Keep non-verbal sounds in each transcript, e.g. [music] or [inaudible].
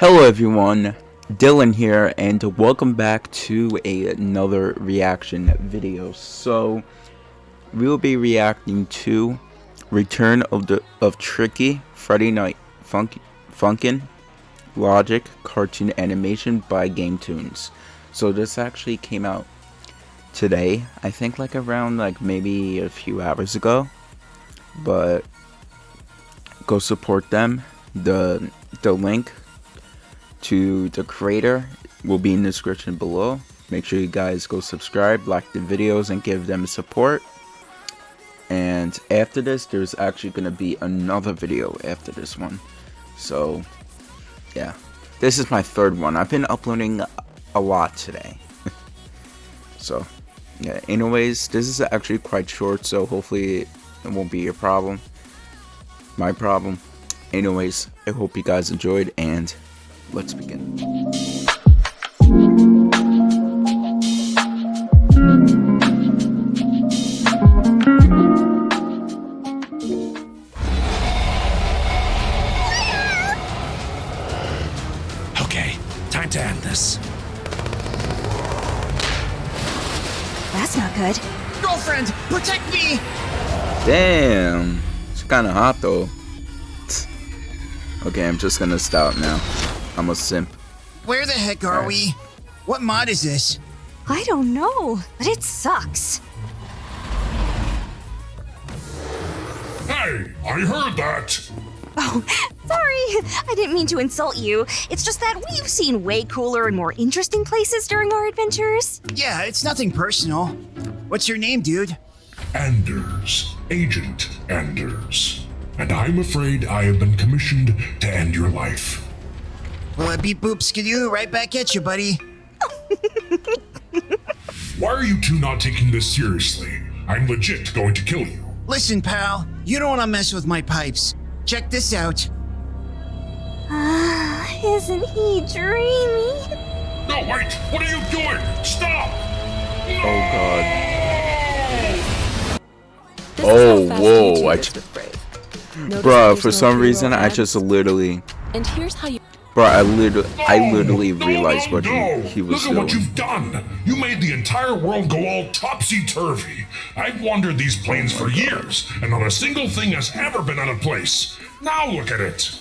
Hello everyone, Dylan here, and welcome back to another reaction video. So, we will be reacting to Return of the of Tricky Friday Night Funk, Funkin' Logic cartoon animation by GameToons. So this actually came out today, I think like around like maybe a few hours ago. But go support them. The the link to the creator will be in the description below. Make sure you guys go subscribe, like the videos, and give them support. And after this, there's actually going to be another video after this one. So, yeah. This is my third one. I've been uploading a lot today. [laughs] so, yeah. Anyways, this is actually quite short, so hopefully it won't be a problem. My problem. Anyways, I hope you guys enjoyed, and let's begin. Okay, time to end this. That's not good. Girlfriend, protect me! Damn, it's kind of hot though. Okay, I'm just gonna stop now. I'm a simp. Where the heck are Alright. we? What mod is this? I don't know, but it sucks. Hey, I heard that. Oh, [laughs] sorry. I didn't mean to insult you. It's just that we've seen way cooler and more interesting places during our adventures. Yeah, it's nothing personal. What's your name, dude? Anders, Agent Anders. And I'm afraid I have been commissioned to end your life. Well, I beat Boop Skidoo right back at you, buddy. Why are you two not taking this seriously? I'm legit going to kill you. Listen, pal, you don't want to mess with my pipes. Check this out. Ah, isn't he dreamy? No, wait! What are you doing? Stop! Oh god. This Oh, is how fast whoa, I is ch- with Brave. Notice Bruh, for some pre-roll reason I just literally And here's how you. Bro, I literally I literally No, realized no, what he, no. he was Look at what you've done. You made the entire world go all topsy-turvy. I've wandered these plains Oh for years, and not a single thing has ever been out of place. Now look at it.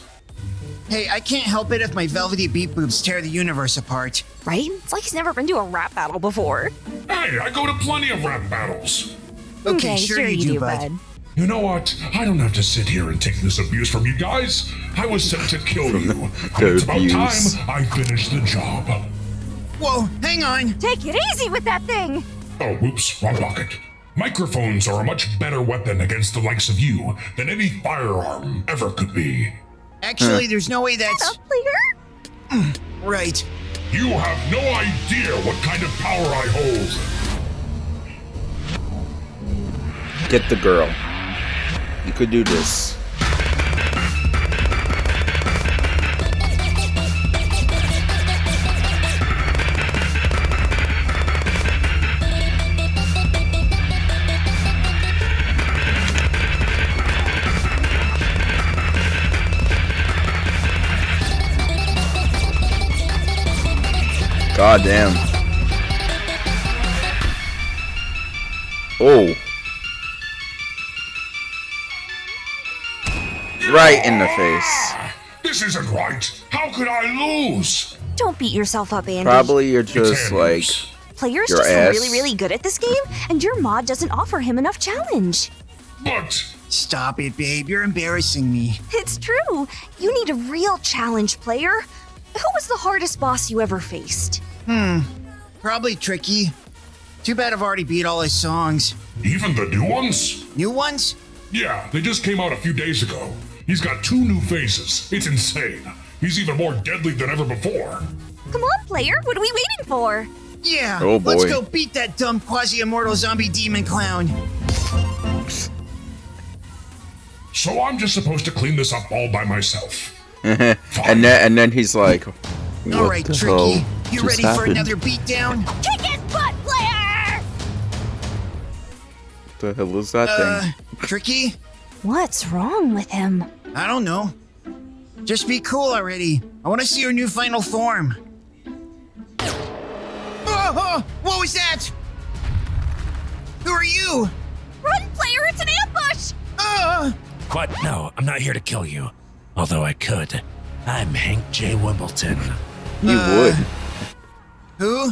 Hey, I can't help it if my velvety beat boobs tear the universe apart. Right? It's like he's never been to a rap battle before. Hey, I go to plenty of rap battles. Okay, sure, you, do, bud. You know what? I don't have to sit here and take this abuse from you guys. I was sent to kill you. and the it's about abuse. time I finished the job. Whoa, hang on. Take it easy with that thing. Oh, whoops, wrong pocket. Microphones are a much better weapon against the likes of you than any firearm ever could be. Actually, there's no way that's Up, player? Mm, right. You have no idea what kind of power I hold. Get the girl. You could do this. God damn. Oh. Right in the face. This isn't right. How could I lose? Don't beat yourself up, Andy. Probably you're just like Player's your just ass. really, really good at this game, and your mod doesn't offer him enough challenge. But Stop it, babe. You're embarrassing me. It's true. You need a real challenge, player. Who was the hardest boss you ever faced? Hmm. Probably tricky. Too bad I've already beat all his songs. even the new ones? New ones? Yeah, they just came out a few days ago. He's got two new faces. It's insane. He's even more deadly than ever before. Come on, player. What are we waiting for? Yeah. Oh, boy. Let's go beat that dumb quasi-immortal zombie demon clown. So I'm just supposed to clean this up all by myself. [laughs] and then and then he's like what All right, the Tricky. hell You just ready for another beatdown? Kick his butt, player! What the hell is that Uh, thing? Tricky? What's wrong with him? I don't know. Just be cool already. I want to see your new final form. Oh, oh, what was that? Who are you? Run, player! It's an ambush! Uh, What? No, I'm not here to kill you. Although I could. I'm Hank J. Wimbledon. You Uh, would. who?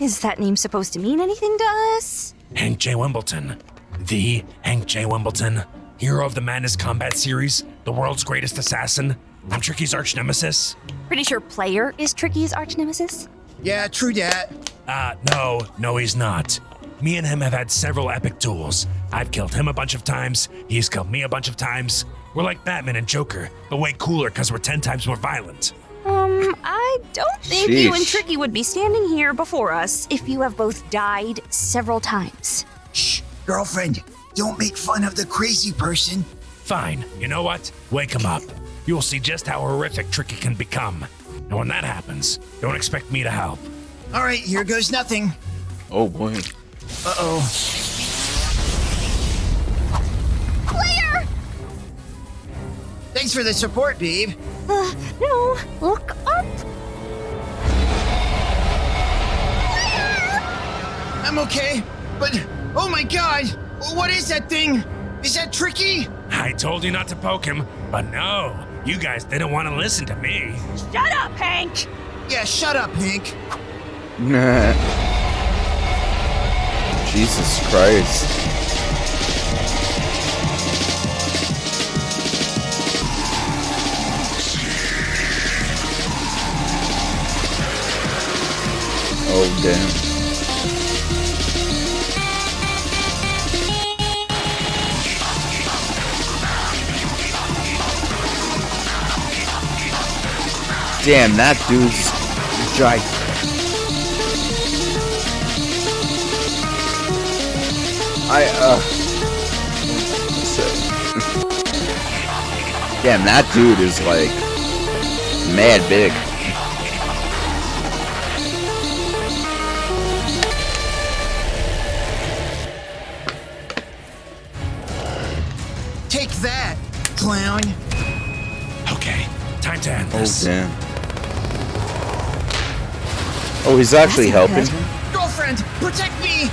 Is that name supposed to mean anything to us? Hank J. Wimbledon. The Hank J. Wimbledon. Hero of the Madness Combat Series. The world's greatest assassin. I'm Tricky's arch nemesis. Pretty sure player is Tricky's arch nemesis. Yeah, true dat. Uh, no, no, he's not. Me and him have had several epic duels. I've killed him a bunch of times, he's killed me a bunch of times. We're like Batman and Joker, but way cooler because we're 10 times more violent. Um, I don't think you and Tricky would be standing here before us if you have both died several times. Shh, girlfriend, don't make fun of the crazy person. Fine, you know what? Wake him up. You'll see just how horrific Tricky can become. And when that happens, don't expect me to help. All right, here goes nothing. Oh boy. Uh oh. Player! Thanks for the support, babe. Uh, no, look up. Claire! I'm okay, but oh my god, what is that thing? Is that tricky? I told you not to poke him, but no, you guys didn't want to listen to me. Shut up, Hank! Yeah, shut up, Hank. Nah. [laughs] Jesus Christ. Oh damn. Damn, that dude's giant. I, uh. [laughs] Damn, that dude is like. mad big. Take that, clown. Okay, time to end this. Oh, this. damn. Oh, he's actually helping? Girlfriend, protect me!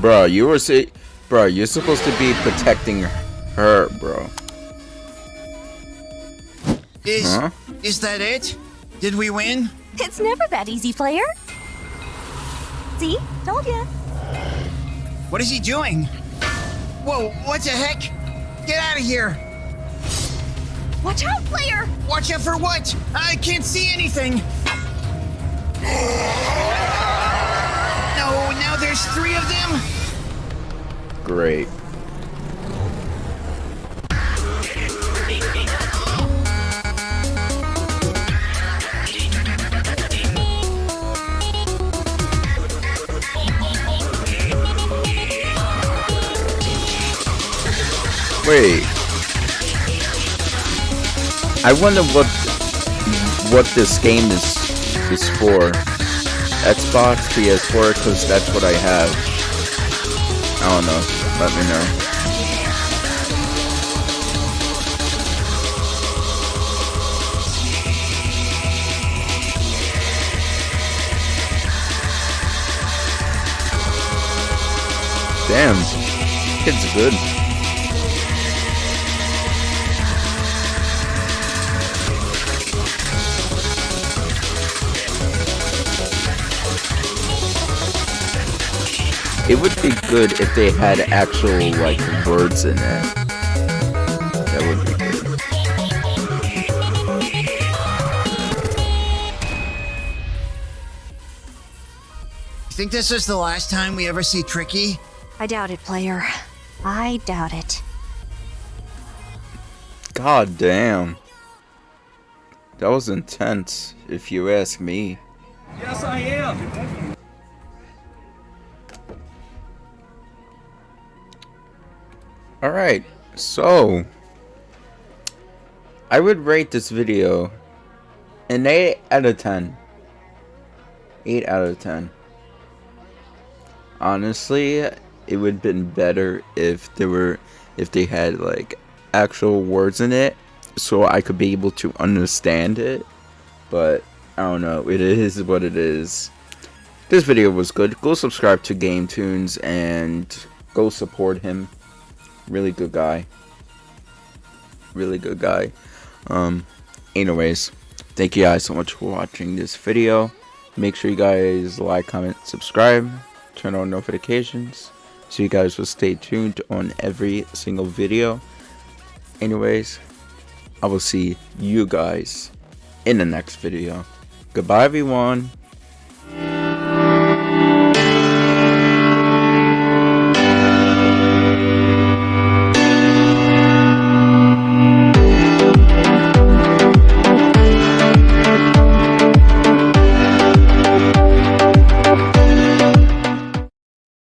Bro, you were say, bro, you're supposed to be protecting her, bro. Is Huh? is that it? Did we win? It's never that easy, player. See? Told ya. What is he doing? Whoa, what the heck? Get out of here! Watch out, player! Watch out for what? I can't see anything! No, now there's three of them? Great. Wait. I wonder what what this game is is for. Xbox, PS4, because that's what I have. I don't know. Let me know. Damn. Kid's good. It would be good if they had actual, like, words in it. That would be good. You think this is the last time we ever see Tricky? I doubt it, player. I doubt it. God damn. That was intense, if you ask me. Yes, I am. Alright, so... I would rate this video an 8 out of 10. 8 out of 10. Honestly, it would have been better if there were... If they had, like, actual words in it. so I could be able to understand it. But I don't know. It is what it is. This video was good. Go subscribe to GameToons and go support him. Really good guy. Really good guy. Um, anyways, thank you guys so much for watching this video. Make sure you guys like, comment, subscribe, turn on notifications so you guys will stay tuned on every single video. Anyways, I will see you guys in the next video. Goodbye everyone.